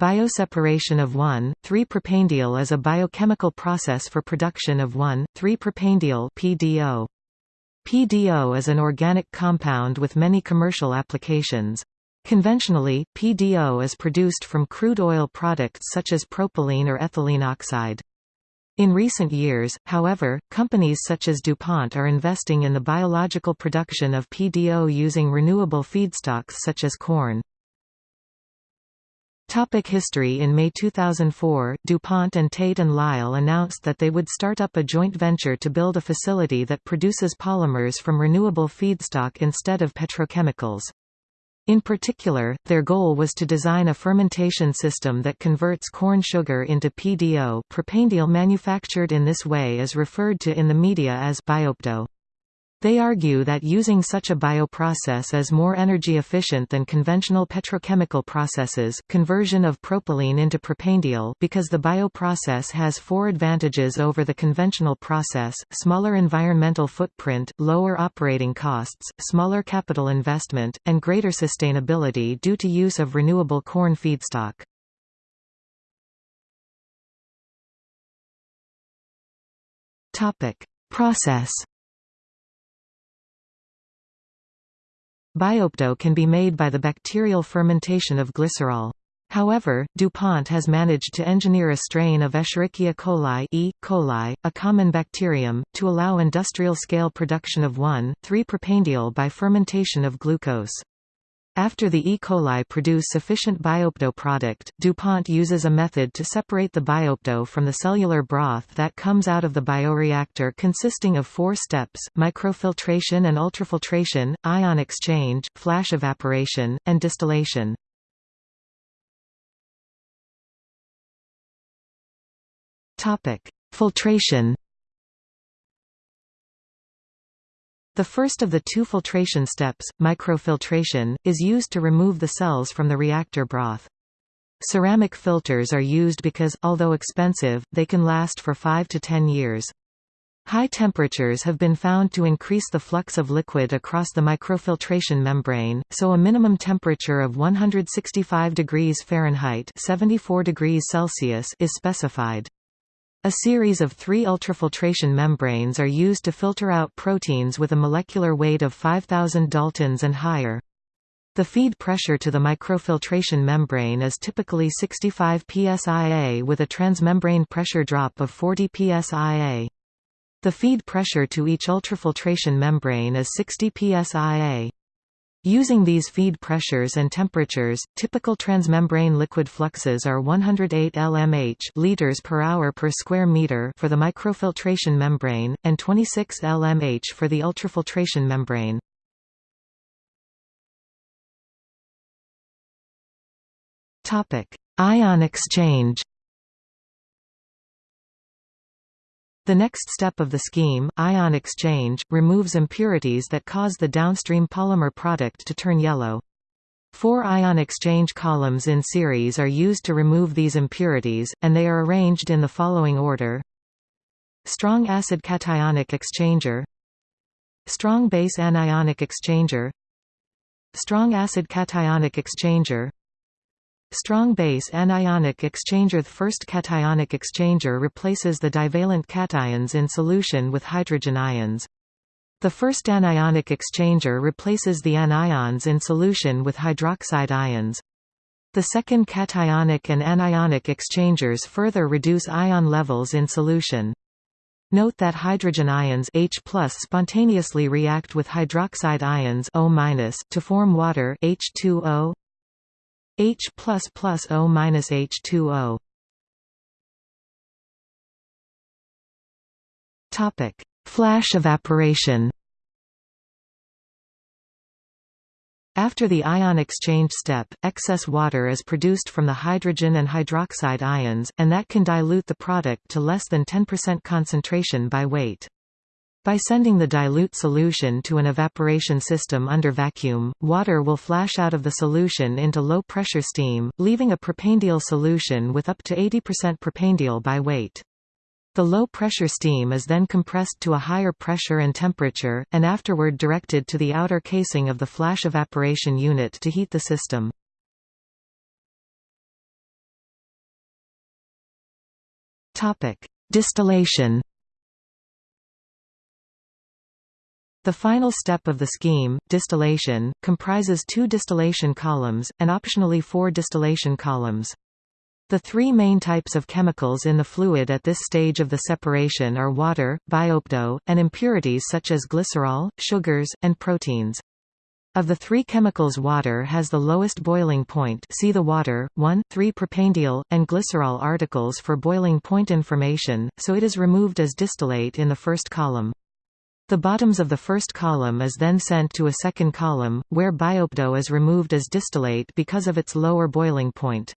Bioseparation of 1,3-propanediol is a biochemical process for production of 1,3-propanediol PDO. PDO is an organic compound with many commercial applications. Conventionally, PDO is produced from crude oil products such as propylene or ethylene oxide. In recent years, however, companies such as DuPont are investing in the biological production of PDO using renewable feedstocks such as corn. Topic history In May 2004, DuPont and Tate & Lyle announced that they would start up a joint venture to build a facility that produces polymers from renewable feedstock instead of petrochemicals. In particular, their goal was to design a fermentation system that converts corn sugar into PDO propanediol manufactured in this way is referred to in the media as Bio-PDO. They argue that using such a bioprocess is more energy efficient than conventional petrochemical processes conversion of propylene into propanediol because the bioprocess has four advantages over the conventional process, smaller environmental footprint, lower operating costs, smaller capital investment, and greater sustainability due to use of renewable corn feedstock. Process Bio-PDO can be made by the bacterial fermentation of glycerol. However, DuPont has managed to engineer a strain of Escherichia coli, E. coli a common bacterium, to allow industrial-scale production of 1,3-propanediol by fermentation of glucose. After the E. coli produce sufficient Bio-PDO product, DuPont uses a method to separate the Bio-PDO from the cellular broth that comes out of the bioreactor consisting of four steps, microfiltration and ultrafiltration, ion exchange, flash evaporation, and distillation. Filtration The first of the two filtration steps, microfiltration, is used to remove the cells from the reactor broth. Ceramic filters are used because, although expensive, they can last for 5 to 10 years. High temperatures have been found to increase the flux of liquid across the microfiltration membrane, so a minimum temperature of 165 degrees Fahrenheit 74 degrees Celsius is specified. A series of three ultrafiltration membranes are used to filter out proteins with a molecular weight of 5000 daltons and higher. The feed pressure to the microfiltration membrane is typically 65 psia with a transmembrane pressure drop of 40 psia. The feed pressure to each ultrafiltration membrane is 60 psia. Using these feed pressures and temperatures, typical transmembrane liquid fluxes are 108 lmh liters per hour per square meter for the microfiltration membrane, and 26 lmh for the ultrafiltration membrane. Ion exchange The next step of the scheme, ion exchange, removes impurities that cause the downstream polymer product to turn yellow. Four ion exchange columns in series are used to remove these impurities, and they are arranged in the following order. Strong acid cationic exchanger Strong base anionic exchanger Strong acid cationic exchanger Strong base anionic exchanger The first cationic exchanger replaces the divalent cations in solution with hydrogen ions. The first anionic exchanger replaces the anions in solution with hydroxide ions. The second cationic and anionic exchangers further reduce ion levels in solution. Note that hydrogen ions H spontaneously react with hydroxide ions O to form water H2O H O minus H2O. Topic: Flash evaporation. After the ion exchange step, excess water is produced from the hydrogen and hydroxide ions, and that can dilute the product to less than 10% concentration by weight. By sending the dilute solution to an evaporation system under vacuum, water will flash out of the solution into low-pressure steam, leaving a propanediol solution with up to 80% propanediol by weight. The low-pressure steam is then compressed to a higher pressure and temperature, and afterward directed to the outer casing of the flash evaporation unit to heat the system. Distillation The final step of the scheme, distillation, comprises two distillation columns, and optionally four distillation columns. The three main types of chemicals in the fluid at this stage of the separation are water, Bio-PDO, and impurities such as glycerol, sugars, and proteins. Of the three chemicals water has the lowest boiling point see the water, 1, 3 propanediol, and glycerol articles for boiling point information, so it is removed as distillate in the first column. The bottoms of the first column is then sent to a second column, where Bio-PDO is removed as distillate because of its lower boiling point.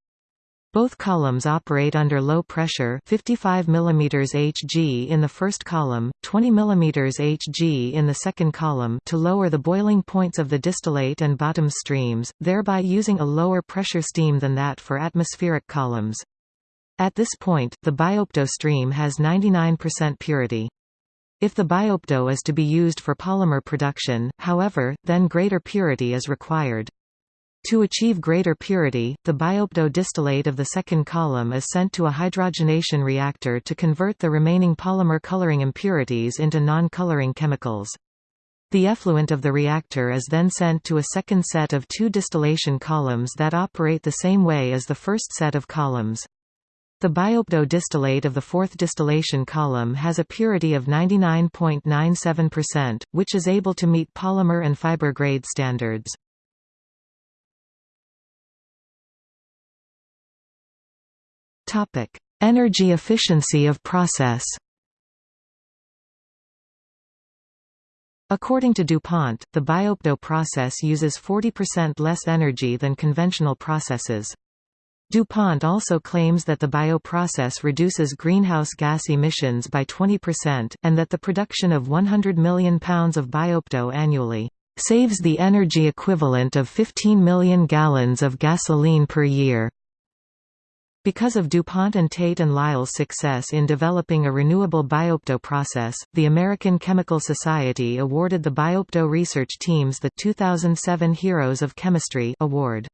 Both columns operate under low pressure 55 mm Hg in the first column, 20 mm Hg in the second column to lower the boiling points of the distillate and bottom streams, thereby using a lower pressure steam than that for atmospheric columns. At this point, the Bio-PDO stream has 99% purity. If the Bio-PDO is to be used for polymer production, however, then greater purity is required. To achieve greater purity, the Bio-PDO distillate of the second column is sent to a hydrogenation reactor to convert the remaining polymer coloring impurities into non-coloring chemicals. The effluent of the reactor is then sent to a second set of two distillation columns that operate the same way as the first set of columns. The Bio-PDO distillate of the fourth distillation column has a purity of 99.97%, which is able to meet polymer and fiber grade standards. Energy efficiency of process According to DuPont, the Bio-PDO process uses 40% less energy than conventional processes. DuPont also claims that the bioprocess reduces greenhouse gas emissions by 20%, and that the production of 100 million pounds of Bio-PDO annually saves the energy equivalent of 15 million gallons of gasoline per year. Because of DuPont and Tate and Lyle's success in developing a renewable Bio-PDO process, the American Chemical Society awarded the Bio-PDO research teams the 2007 Heroes of Chemistry award.